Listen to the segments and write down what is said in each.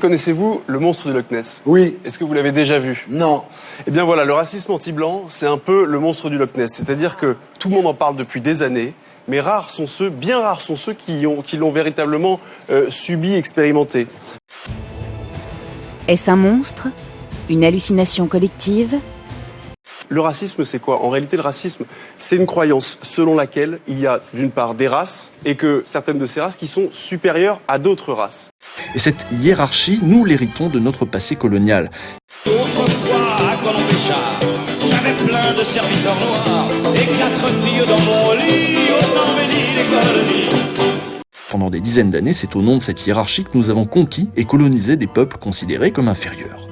Connaissez-vous le monstre du Loch Ness? Oui. Est-ce que vous l'avez déjà vu? Non. Eh bien voilà, le racisme anti-blanc, c'est un peu le monstre du Loch Ness. C'est-à-dire que tout le monde en parle depuis des années, mais rares sont ceux, bien rares sont ceux qui l'ont qui véritablement euh, subi, expérimenté. Est-ce un monstre? Une hallucination collective? Le racisme, c'est quoi? En réalité, le racisme, c'est une croyance selon laquelle il y a d'une part des races et que certaines de ces races qui sont supérieures à d'autres races. Et cette hiérarchie, nous l'héritons de notre passé colonial. Autrefois, à Colombéchard, j'avais plein de serviteurs noirs et quatre filles dans mon lit, autant béni les colonies. Pendant des dizaines d'années, c'est au nom de cette hiérarchie que nous avons conquis et colonisé des peuples considérés comme inférieurs.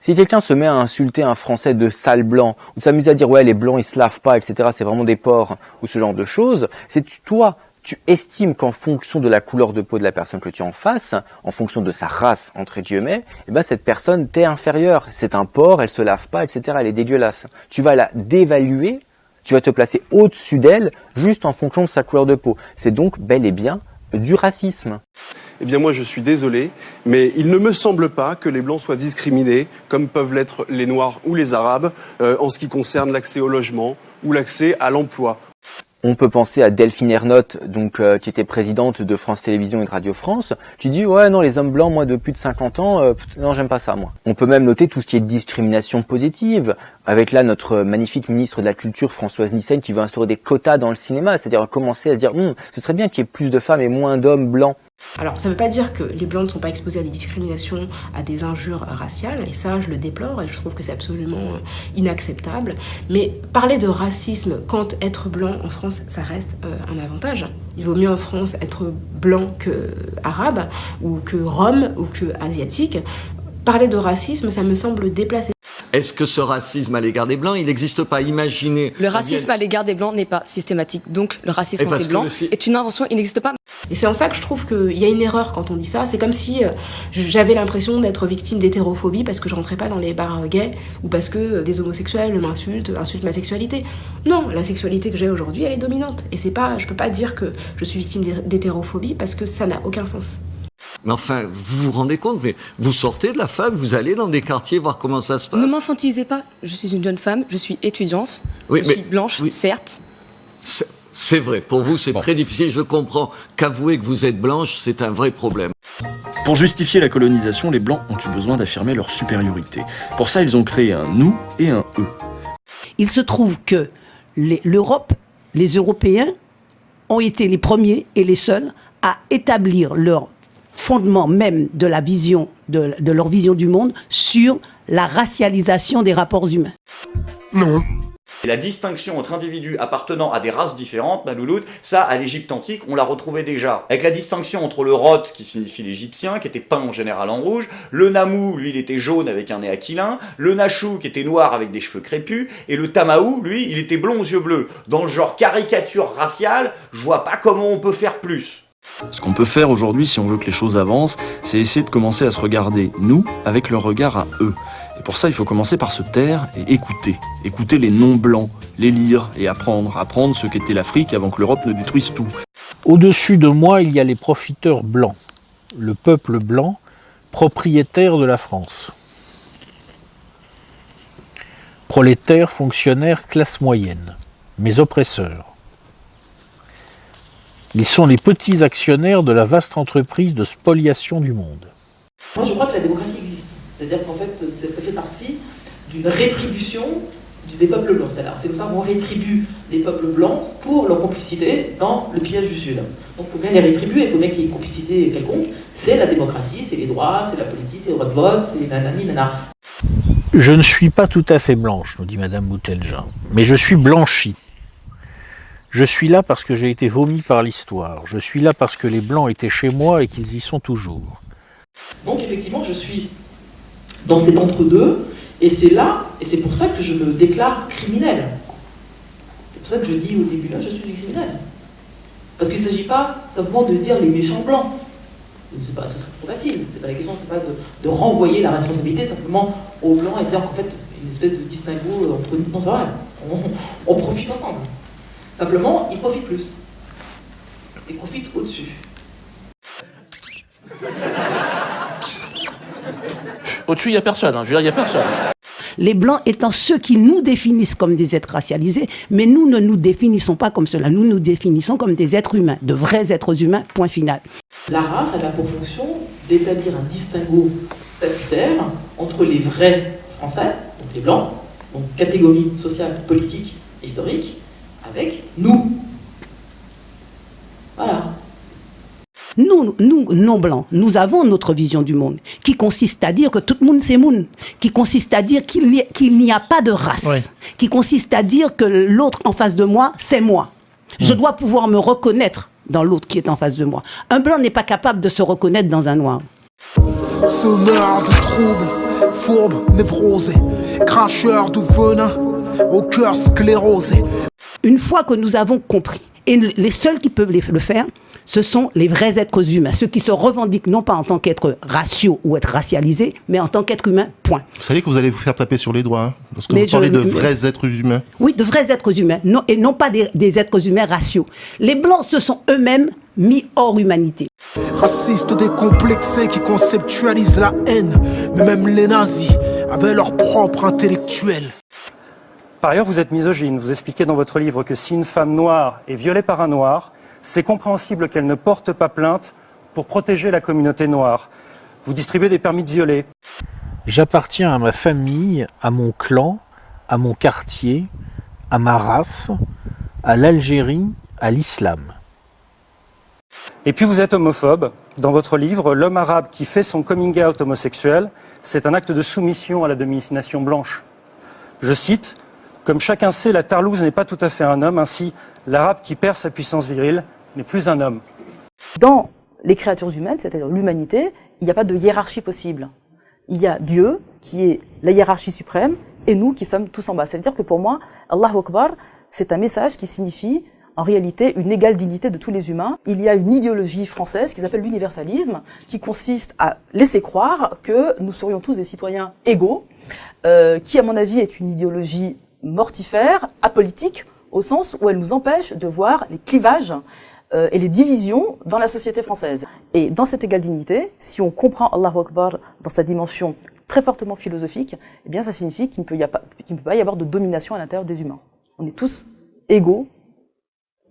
Si quelqu'un se met à insulter un Français de sale blanc, ou s'amuse à dire ouais les blancs ils se lavent pas, etc. C'est vraiment des porcs ou ce genre de choses, c'est toi tu estimes qu'en fonction de la couleur de peau de la personne que tu as en face, en fonction de sa race, entre guillemets, eh ben cette personne t'est inférieure. C'est un porc, elle se lave pas, etc. Elle est dégueulasse. Tu vas la dévaluer, tu vas te placer au-dessus d'elle, juste en fonction de sa couleur de peau. C'est donc bel et bien du racisme. Eh bien moi je suis désolé, mais il ne me semble pas que les Blancs soient discriminés, comme peuvent l'être les Noirs ou les Arabes, euh, en ce qui concerne l'accès au logement ou l'accès à l'emploi. On peut penser à Delphine Ernotte, donc euh, qui était présidente de France Télévisions et de Radio France. Tu dis ouais non les hommes blancs moi de plus de 50 ans euh, non j'aime pas ça moi. On peut même noter tout ce qui est discrimination positive avec là notre magnifique ministre de la Culture Françoise Nissen qui veut instaurer des quotas dans le cinéma, c'est-à-dire commencer à dire hum, ce serait bien qu'il y ait plus de femmes et moins d'hommes blancs. Alors, ça ne veut pas dire que les blancs ne sont pas exposés à des discriminations, à des injures raciales, et ça, je le déplore, et je trouve que c'est absolument euh, inacceptable. Mais parler de racisme quand être blanc en France, ça reste euh, un avantage. Il vaut mieux en France être blanc que arabe, ou que rome, ou que asiatique. Parler de racisme, ça me semble déplacé. Est-ce que ce racisme à l'égard des Blancs, il n'existe pas? Imaginez... Le racisme à l'égard des Blancs n'est pas systématique. Donc le racisme Et parce anti-blanc que le- est une invention, il n'existe pas. Et c'est en ça que je trouve qu'il y a une erreur quand on dit ça. C'est comme si euh, j'avais l'impression d'être victime d'hétérophobie parce que je rentrais pas dans les bars gays ou parce que euh, des homosexuels m'insultent, insultent ma sexualité. Non, la sexualité que j'ai aujourd'hui, elle est dominante. Et c'est pas, je peux pas dire que je suis victime d'hé- d'hétérophobie parce que ça n'a aucun sens. Mais enfin, vous vous rendez compte, mais vous sortez de la fac, vous allez dans des quartiers voir comment ça se passe. Ne m'infantilisez pas. Je suis une jeune femme, je suis étudiante, Oui, je mais- suis blanche, oui. certes. C'est- vrai, pour vous c'est très difficile, je comprends qu'avouer que vous êtes blanche, c'est un vrai problème. Pour justifier la colonisation, les Blancs ont eu besoin d'affirmer leur supériorité. Pour ça, ils ont créé un nous et un eux. Il se trouve que les- l'Europe, les Européens, ont été les premiers et les seuls à établir leur fondement même de la vision, de, de leur vision du monde sur la racialisation des rapports humains. Non. Et la distinction entre individus appartenant à des races différentes, ça, à l'Égypte antique, on l'a retrouvé déjà. Avec la distinction entre le Roth, qui signifie l'Égyptien, qui était peint en général en rouge, le Namou, lui, il était jaune avec un nez aquilin, le Nachou, qui était noir avec des cheveux crépus, et le Tamaou, lui, il était blond aux yeux bleus. Dans le genre caricature raciale, je vois pas comment on peut faire plus. Ce qu'on peut faire aujourd'hui, si on veut que les choses avancent, c'est essayer de commencer à se regarder, nous, avec leur regard à eux. Et pour ça, il faut commencer par se taire et écouter. Écouter les non-blancs, les lire et apprendre. Apprendre ce qu'était l'Afrique avant que l'Europe ne détruise tout. Au-dessus de moi, il y a les profiteurs blancs, le peuple blanc, propriétaire de la France. Prolétaires, fonctionnaires, classe moyenne, mes oppresseurs. Ils sont les petits actionnaires de la vaste entreprise de spoliation du monde. Moi, je crois que la démocratie existe. C'est-à-dire qu'en fait, ça, fait partie d'une rétribution des peuples blancs. C'est comme ça qu'on rétribue les peuples blancs pour leur complicité dans le pillage du Sud. Donc il faut bien les rétribuer, il faut bien qu'il y ait une complicité quelconque. C'est la démocratie, c'est les droits, c'est la politique, c'est le droit de vote, c'est les nanani, nana. Je ne suis pas tout à fait blanche, nous dit Madame Boutelja, mais je suis blanchie. Je suis là parce que j'ai été vomi par l'histoire. Je suis là parce que les blancs étaient chez moi et qu'ils y sont toujours. Donc effectivement, je suis dans cet entre-deux, et c'est là, et c'est pour ça que je me déclare criminel. C'est pour ça que je dis au début là, je suis du criminel. Parce qu'il ne s'agit pas simplement de dire les méchants blancs. Pas, ça serait trop facile. C'est pas la question, c'est pas de, renvoyer la responsabilité simplement aux blancs et dire qu'en fait, une espèce de distinguo entre nous. Non, c'est vrai. On profite ensemble. Simplement, ils profitent plus. Ils profitent au-dessus. Au-dessus, il n'y a personne. hein. Je veux dire, il n'y a personne. Les blancs étant ceux qui nous définissent comme des êtres racialisés, mais nous ne nous définissons pas comme cela. Nous nous définissons comme des êtres humains, de vrais êtres humains, point final. La race, elle a pour fonction d'établir un distinguo statutaire entre les vrais Français, donc les Blancs, donc catégorie sociale, politique, historique, avec nous. Voilà. Nous, nous, non-blancs, nous avons notre vision du monde, qui consiste à dire que tout le monde c'est monde, qui consiste à dire qu'il n'y qu'il n'y a pas de race, qui consiste à dire que l'autre en face de moi, c'est moi. Je dois pouvoir me reconnaître dans l'autre qui est en face de moi. Un blanc n'est pas capable de se reconnaître dans un noir. Semeur de troubles, fourbe, névrosé, cracheur de venin, au cœur sclérosé. Une fois que nous avons compris, et les seuls qui peuvent le faire, ce sont les vrais êtres humains, ceux qui se revendiquent non pas en tant qu'être raciaux ou être racialisés, mais en tant qu'être humain, point. Vous savez que vous allez vous faire taper sur les doigts, hein, parce que Mais vous je- parlez de vrais êtres humains. Oui, de vrais êtres humains, non, et non pas des, des êtres humains raciaux. Les Blancs se sont eux-mêmes mis hors humanité. Racistes décomplexés qui conceptualisent la haine, mais même les nazis avaient leur propre intellectuel. Par ailleurs, vous êtes misogyne. Vous expliquez dans votre livre que si une femme noire est violée par un noir, c'est compréhensible qu'elle ne porte pas plainte pour protéger la communauté noire. Vous distribuez des permis de violer. J'appartiens à ma famille, à mon clan, à mon quartier, à ma race, à l'Algérie, à l'islam. Et puis vous êtes homophobe. Dans votre livre, l'homme arabe qui fait son coming out homosexuel, c'est un acte de soumission à la domination blanche. Je cite, Comme chacun sait, la tarlouse n'est pas tout à fait un homme, ainsi l'arabe qui perd sa puissance virile n'est plus un homme. Dans les créatures humaines, c'est-à-dire l'humanité, il n'y a pas de hiérarchie possible. Il y a Dieu, qui est la hiérarchie suprême, et nous qui sommes tous en bas. Ça veut dire que pour moi, Allahu Akbar, c'est un message qui signifie en réalité une égale dignité de tous les humains. Il y a une idéologie française qui s'appelle l'universalisme, qui consiste à laisser croire que nous serions tous des citoyens égaux, euh, qui à mon avis est une idéologie mortifère, apolitique, au sens où elle nous empêche de voir les clivages euh, et les divisions dans la société française. Et dans cette égale dignité, si on comprend Allahu Akbar dans sa dimension très fortement philosophique, eh bien ça signifie qu'il ne peut, pas, y avoir de domination à l'intérieur des humains. On est tous égaux.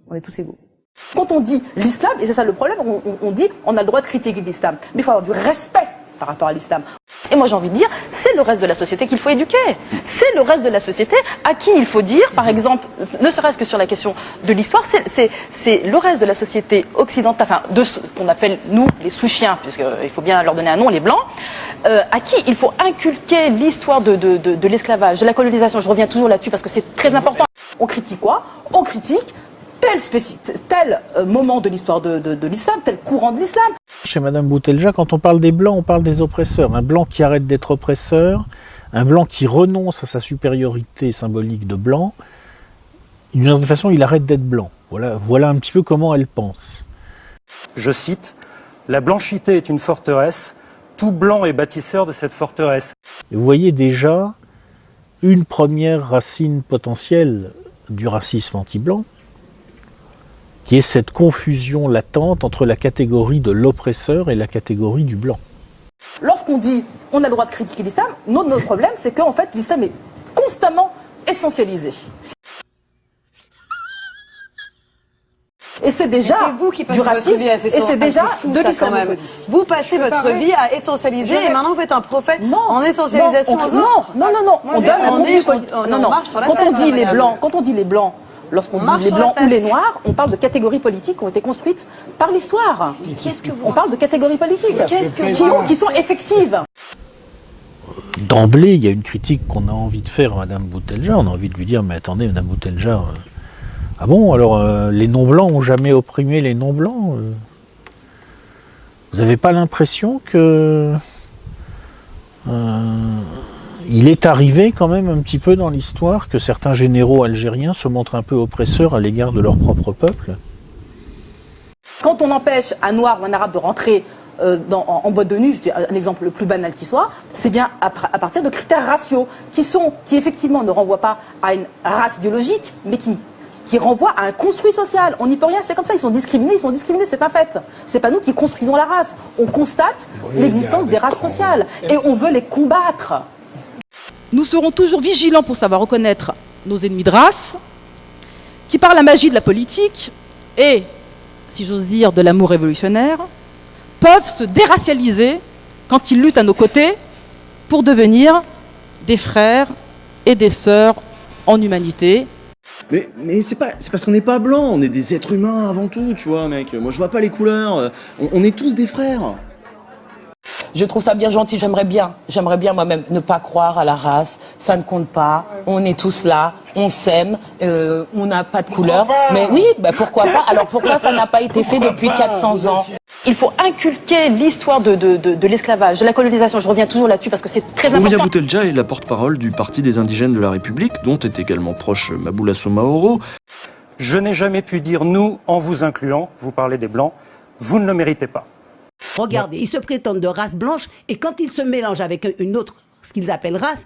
On est tous égaux. Quand on dit l'islam, et c'est ça le problème, on dit on a le droit de critiquer l'islam, mais il faut avoir du respect par rapport à l'islam. Et moi j'ai envie de dire, c'est le reste de la société qu'il faut éduquer. C'est le reste de la société à qui il faut dire, par exemple, ne serait-ce que sur la question de l'histoire, c'est- le reste de la société occidentale, enfin de ce qu'on appelle nous les sous-chiens, puisqu'il faut bien leur donner un nom, les blancs, euh, à qui il faut inculquer l'histoire de, de l'esclavage, de la colonisation. Je reviens toujours là-dessus parce que c'est très important. On critique quoi? On critique tel, euh, moment de l'histoire de, de, de l'islam, tel courant de l'islam. Chez Madame Boutelja, quand on parle des blancs, on parle des oppresseurs. Un blanc qui arrête d'être oppresseur, un blanc qui renonce à sa supériorité symbolique de blanc, d'une certaine façon, il arrête d'être blanc. Voilà, voilà un petit peu comment elle pense. Je cite, La blanchité est une forteresse, tout blanc est bâtisseur de cette forteresse. Et vous voyez déjà une première racine potentielle du racisme anti-blanc, qui est cette confusion latente entre la catégorie de l'oppresseur et la catégorie du blanc. Lorsqu'on dit on a le droit de critiquer l'islam, notre, notre problème c'est qu'en fait l'islam est constamment essentialisé. Et c'est déjà vous qui passez du votre racisme vie à et c'est déjà fou, de l'islamophobie. même. Vous passez votre vie à essentialiser et maintenant vous êtes un prophète Non, en essentialisation non, on- aux autres. Non, non, non, non. Moi, on donne un on contenu est- politique. on- on Non, non. Quand on dit les blancs, quand on dit les blancs, lorsqu'on On dit marche les blancs ou les noirs, on parle de catégories politiques qui ont été construites par l'histoire. qu'est-ce que vous On parle de catégories politiques qui, vous- ont- qui sont effectives. D'emblée, il y a une critique qu'on a envie de faire à Madame Boutelja. On a envie de lui dire, mais attendez, Madame Boutelja, euh, ah bon, alors euh, les non-blancs ont jamais opprimé les non-blancs euh Vous n'avez pas l'impression que euh, il est arrivé quand même un petit peu dans l'histoire que certains généraux algériens se montrent un peu oppresseurs à l'égard de leur propre peuple Quand on empêche un noir ou un arabe de rentrer euh, dans- en, en boîte de nuit, je dis un exemple le plus banal qui soit, c'est bien à, partir de critères raciaux qui sont, qui effectivement ne renvoient pas à une race biologique, mais qui qui renvoie à un construit social. On n'y peut rien, c'est comme ça, ils sont discriminés, ils sont discriminés, c'est un fait. C'est pas nous qui construisons la race. On constate Oui, l'existence des races sociales et on veut les combattre. Nous serons toujours vigilants pour savoir reconnaître nos ennemis de race, qui par la magie de la politique et, si j'ose dire, de l'amour révolutionnaire, peuvent se déracialiser quand ils luttent à nos côtés pour devenir des frères et des sœurs en humanité. Mais, c'est parce qu'on n'est pas blanc, on est des êtres humains avant tout, tu vois, mec. Moi, je vois pas les couleurs. On est tous des frères. Je trouve ça bien gentil, j'aimerais bien, j'aimerais bien moi-même ne pas croire à la race, ça ne compte pas, on est tous là, on s'aime, euh, on n'a pas de couleur. Mais oui, bah pourquoi pas Alors pourquoi ça n'a pas été fait depuis 400 ans Il faut inculquer l'histoire de, de, de, de l'esclavage, de la colonisation. Je reviens toujours là-dessus parce que c'est très Ouria important. Boutelja est la porte-parole du Parti des indigènes de la République, dont est également proche Maboula Somaoro. Je n'ai jamais pu dire nous en vous incluant, vous parlez des blancs, vous ne le méritez pas. Regardez, ils se prétendent de race blanche et quand ils se mélangent avec une autre, ce qu'ils appellent race,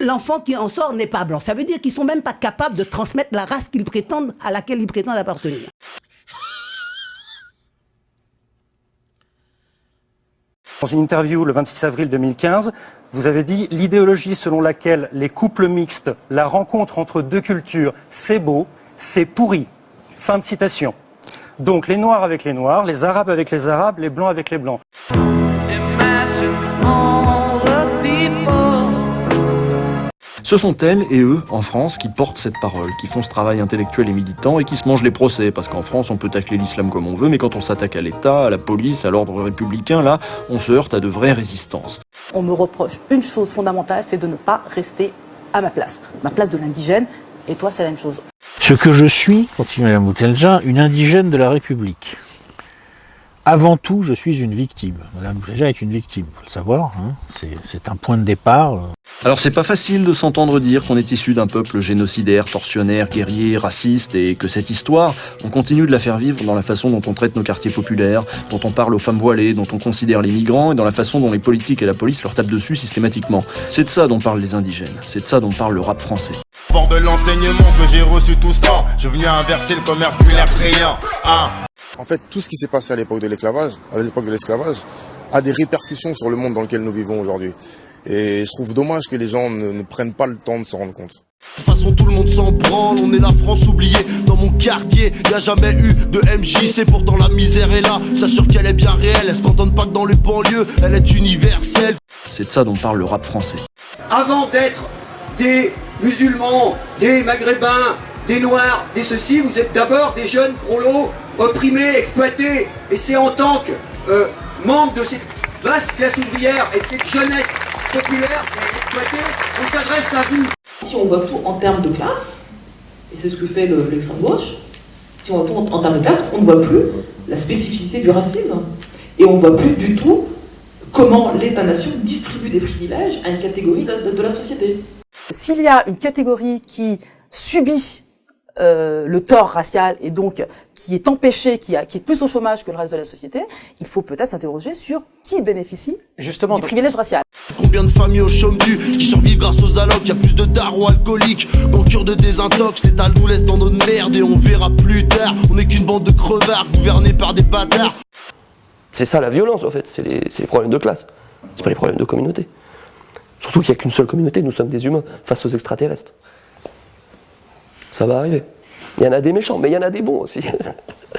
l'enfant qui en sort n'est pas blanc. Ça veut dire qu'ils sont même pas capables de transmettre la race qu'ils prétendent, à laquelle ils prétendent appartenir. Dans une interview le 26 avril 2015, vous avez dit l'idéologie selon laquelle les couples mixtes, la rencontre entre deux cultures, c'est beau, c'est pourri. Fin de citation. Donc les noirs avec les noirs, les arabes avec les arabes, les blancs avec les blancs. Ce sont elles et eux, en France, qui portent cette parole, qui font ce travail intellectuel et militant et qui se mangent les procès. Parce qu'en France, on peut tacler l'islam comme on veut, mais quand on s'attaque à l'État, à la police, à l'ordre républicain, là, on se heurte à de vraies résistances. On me reproche une chose fondamentale, c'est de ne pas rester à ma place. Ma place de l'indigène, et toi, c'est la même chose. Ce que je suis, continue Mme Boutelja, une indigène de la République. Avant tout, je suis une victime. Mme Boutelja est une victime, il faut le savoir. hein. C'est- C'est un point de départ. Alors c'est pas facile de s'entendre dire qu'on est issu d'un peuple génocidaire, tortionnaire, guerrier, raciste et que cette histoire, on continue de la faire vivre dans la façon dont on traite nos quartiers populaires, dont on parle aux femmes voilées, dont on considère les migrants et dans la façon dont les politiques et la police leur tapent dessus systématiquement. C'est de ça dont parlent les indigènes, c'est de ça dont parle le rap français. Fort de l'enseignement que j'ai reçu tout ce temps, je venais inverser le commerce créant. Hein. En fait, tout ce qui s'est passé à l'époque de l'esclavage, à l'époque de l'esclavage, a des répercussions sur le monde dans lequel nous vivons aujourd'hui. Et je trouve dommage que les gens ne, ne prennent pas le temps de s'en rendre compte. De toute façon tout le monde s'en branle, on est la France oubliée. Dans mon quartier, y a jamais eu de MJC Pourtant la misère est là, j'assure qu'elle est bien réelle. Elle se cantonne pas que dans les banlieues, elle est universelle. C'est de ça dont parle le rap français. Avant d'être des musulmans, des maghrébins, des noirs, des ceci, vous êtes d'abord des jeunes prolos opprimés, exploités. Et c'est en tant que euh, membre de cette vaste classe ouvrière et de cette jeunesse populaire et exploitée qu'on s'adresse à vous. Si on voit tout en termes de classe, et c'est ce que fait le- l'extrême gauche, si on voit tout en, en termes de classe, on ne voit plus la spécificité du racisme. Et on ne voit plus du tout comment l'État-nation distribue des privilèges à une catégorie de, de- de la société. S'il y a une catégorie qui subit euh, le tort racial et donc qui est empêchée, qui, a- qui est plus au chômage que le reste de la société, il faut peut-être s'interroger sur qui bénéficie Justement, du privilège racial. Combien de familles au chôme du qui survivent grâce aux allocs? Y a plus de darons alcooliques. Qu'en cure de désintox L'État nous laisse dans notre merde et on verra plus tard. On n'est qu'une bande de crevards gouvernés par des bâtards. C'est ça la violence en fait, c'est les, c'est les problèmes de classe, c'est pas les problèmes de communauté. Surtout qu'il n'y a qu'une seule communauté, nous sommes des humains face aux extraterrestres. Ça va arriver. Il y en a des méchants, mais il y en a des bons aussi.